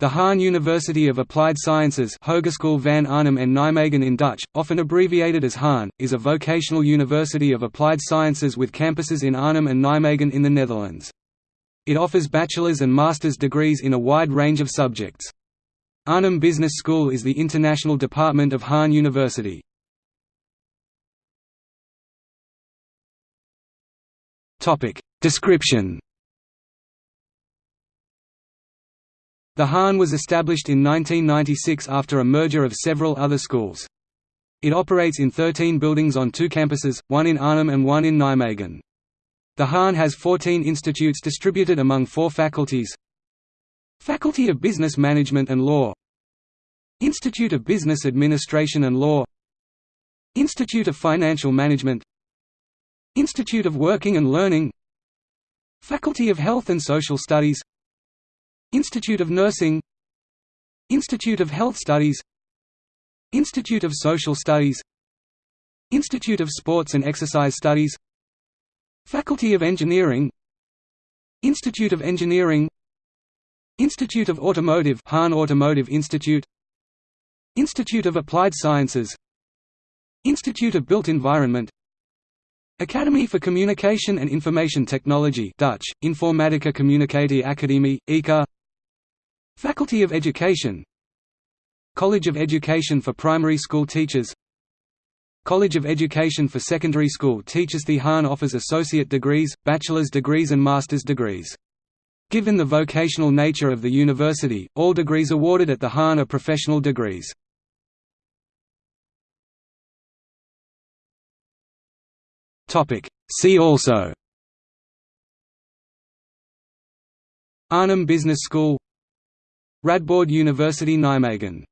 The HAN University of Applied Sciences Hogeschool van Arnhem en Nijmegen in Dutch, often abbreviated as HAN, is a vocational university of applied sciences with campuses in Arnhem and Nijmegen in the Netherlands. It offers bachelor's and master's degrees in a wide range of subjects. Arnhem Business School is the international department of HAN University. Description The HAN was established in 1996 after a merger of several other schools. It operates in 13 buildings on two campuses, one in Arnhem and one in Nijmegen. The HAN has 14 institutes distributed among four faculties. Faculty of Business Management and Law. Institute of Business Administration and Law. Institute of Financial Management. Institute of Working and Learning. Faculty of Health and Social Studies Institute of Nursing Institute of Health Studies Institute of Social Studies Institute of Sports and Exercise Studies Faculty of Engineering Institute of Engineering Institute of Automotive HAN Automotive Institute Institute of Applied Sciences Institute of Built Environment Academy for Communication and Information Technology Dutch, Informatica Communicatie Academie, ICA Faculty of Education. College of Education for Primary School Teachers. College of Education for Secondary School Teachers. The HAN offers associate degrees, bachelor's degrees and master's degrees. Given the vocational nature of the university, all degrees awarded at the HAN are professional degrees. See also. Arnhem Business School Radboud University Nijmegen